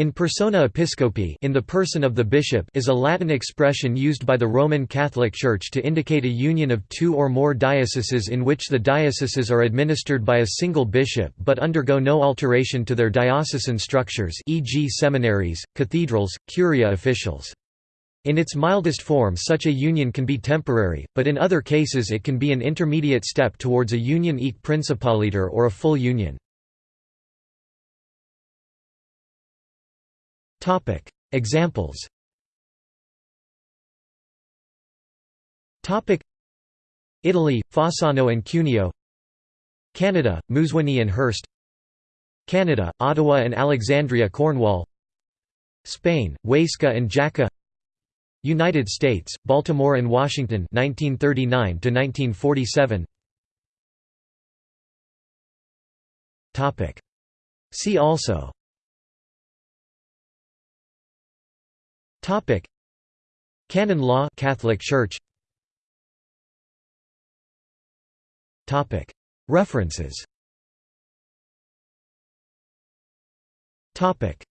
In persona episcopi in the person of the bishop is a Latin expression used by the Roman Catholic Church to indicate a union of two or more dioceses in which the dioceses are administered by a single bishop but undergo no alteration to their diocesan structures e.g. seminaries, cathedrals, curia officials. In its mildest form such a union can be temporary, but in other cases it can be an intermediate step towards a union aeque principaliter or a full union. Topic. Examples. Topic. Italy Fossano and Cuneo. Canada Moosonee and Hearst. Canada Ottawa and Alexandria Cornwall. Spain Huesca and Jaca. United States Baltimore and Washington 1939 to 1947 Topic. See also Topic. Canon law Catholic Church. Topic. References. Topic